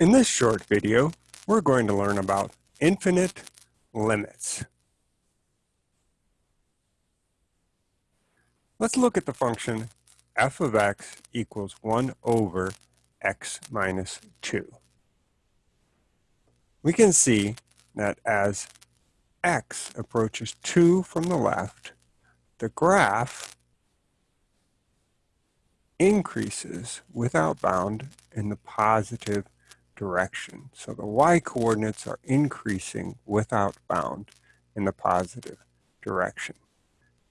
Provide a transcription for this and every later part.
In this short video, we're going to learn about infinite limits. Let's look at the function f of x equals 1 over x minus 2. We can see that as x approaches 2 from the left, the graph increases without bound in the positive direction. So the y coordinates are increasing without bound in the positive direction.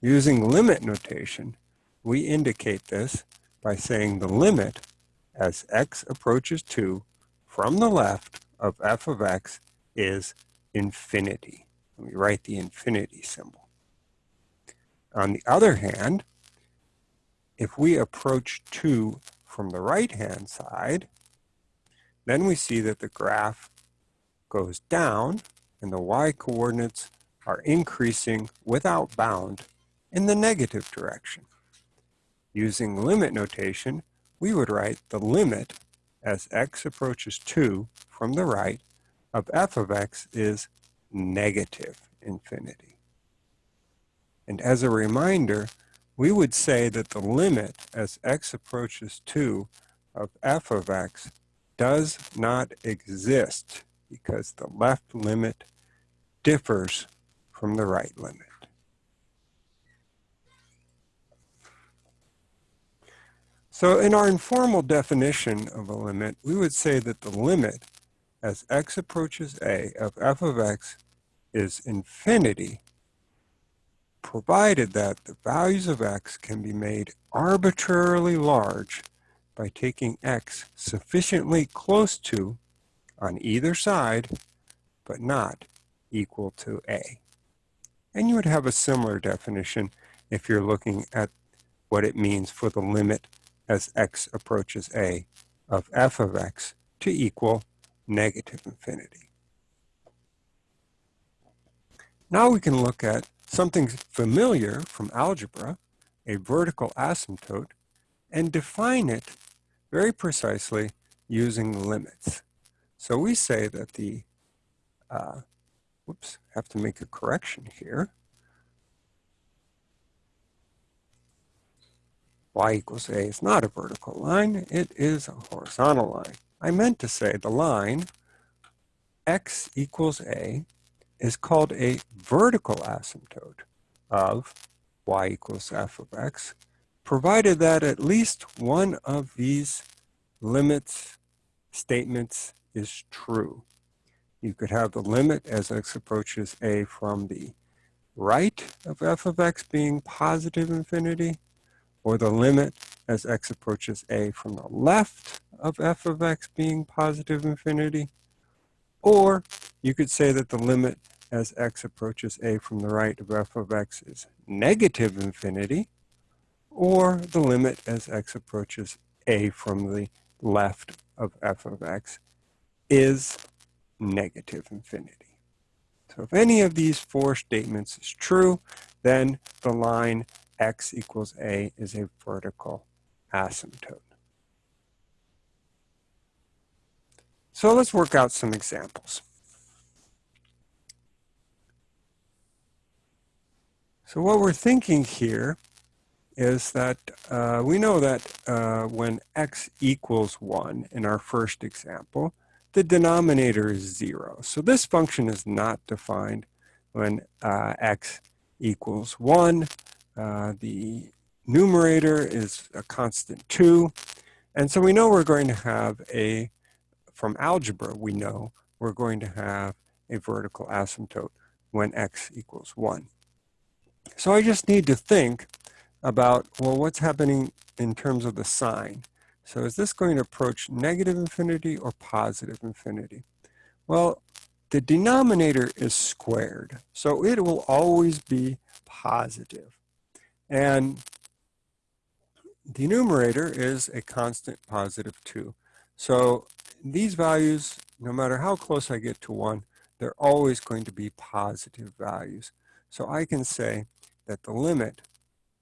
Using limit notation, we indicate this by saying the limit as x approaches 2 from the left of f of x is infinity. Let me write the infinity symbol. On the other hand, if we approach 2 from the right-hand side, then we see that the graph goes down and the y-coordinates are increasing without bound in the negative direction. Using limit notation, we would write the limit as x approaches 2 from the right of f of x is negative infinity. And as a reminder, we would say that the limit as x approaches 2 of f of x does not exist because the left limit differs from the right limit. So in our informal definition of a limit, we would say that the limit as x approaches a of f of x is infinity provided that the values of x can be made arbitrarily large by taking x sufficiently close to on either side, but not equal to a. And you would have a similar definition if you're looking at what it means for the limit as x approaches a of f of x to equal negative infinity. Now we can look at something familiar from algebra, a vertical asymptote, and define it very precisely using limits. So we say that the, uh, whoops, have to make a correction here. y equals a is not a vertical line, it is a horizontal line. I meant to say the line x equals a is called a vertical asymptote of y equals f of x, provided that at least one of these limits statements is true. You could have the limit as x approaches a from the right of f of x being positive infinity, or the limit as x approaches a from the left of f of x being positive infinity, or you could say that the limit as x approaches a from the right of f of x is negative infinity, or the limit as x approaches a from the left of f of x is negative infinity. So if any of these four statements is true, then the line x equals a is a vertical asymptote. So let's work out some examples. So what we're thinking here is that uh, we know that uh, when x equals 1 in our first example, the denominator is 0. So this function is not defined when uh, x equals 1. Uh, the numerator is a constant 2. And so we know we're going to have a, from algebra, we know we're going to have a vertical asymptote when x equals 1. So I just need to think about, well, what's happening in terms of the sign? So is this going to approach negative infinity or positive infinity? Well, the denominator is squared, so it will always be positive. And the numerator is a constant positive 2. So these values, no matter how close I get to 1, they're always going to be positive values. So I can say that the limit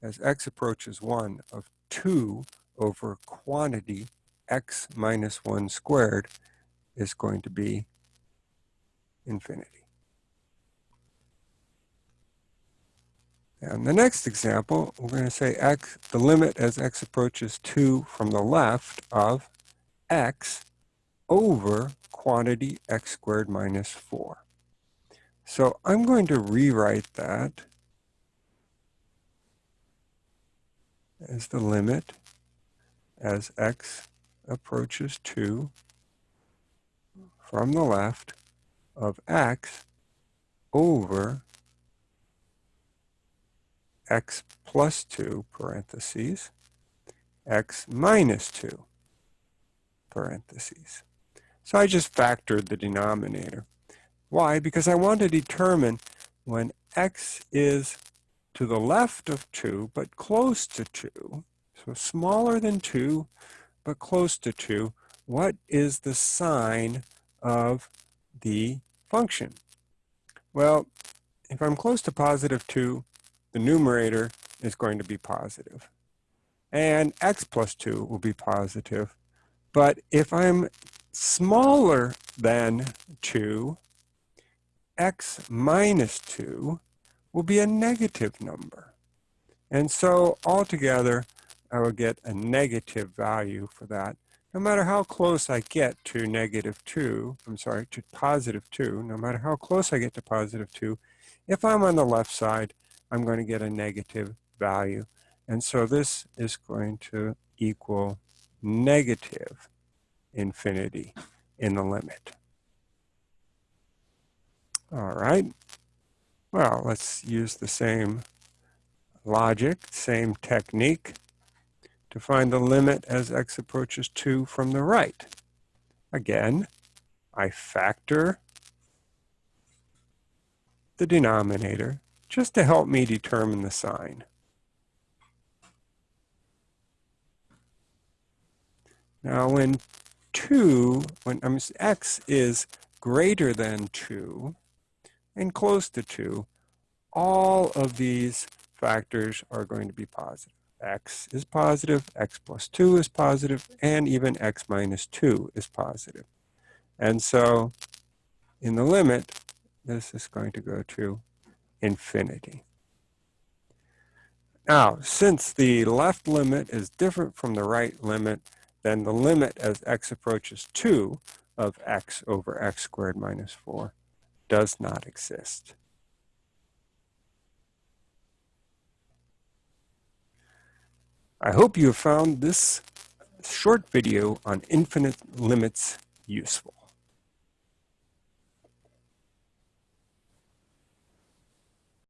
as x approaches 1 of 2 over quantity x minus 1 squared is going to be infinity. And the next example, we're going to say x, the limit as x approaches 2 from the left of x over quantity x squared minus 4. So I'm going to rewrite that as the limit as x approaches 2 from the left of x over x plus 2 parentheses, x minus 2 parentheses. So I just factored the denominator. Why? Because I want to determine when x is to the left of 2, but close to 2, so smaller than 2, but close to 2, what is the sign of the function? Well, if I'm close to positive 2, the numerator is going to be positive. And x plus 2 will be positive. But if I'm smaller than 2, x minus 2 will be a negative number. And so altogether, I will get a negative value for that. No matter how close I get to negative 2, I'm sorry, to positive 2, no matter how close I get to positive 2, if I'm on the left side, I'm going to get a negative value. And so this is going to equal negative infinity in the limit. All right. Well, let's use the same logic, same technique to find the limit as x approaches 2 from the right. Again, I factor the denominator just to help me determine the sign. Now when 2, when x is greater than 2 and close to 2, all of these factors are going to be positive. x is positive, x plus 2 is positive, and even x minus 2 is positive. And so in the limit, this is going to go to infinity. Now, since the left limit is different from the right limit, then the limit as x approaches 2 of x over x squared minus 4 does not exist. I hope you have found this short video on infinite limits useful.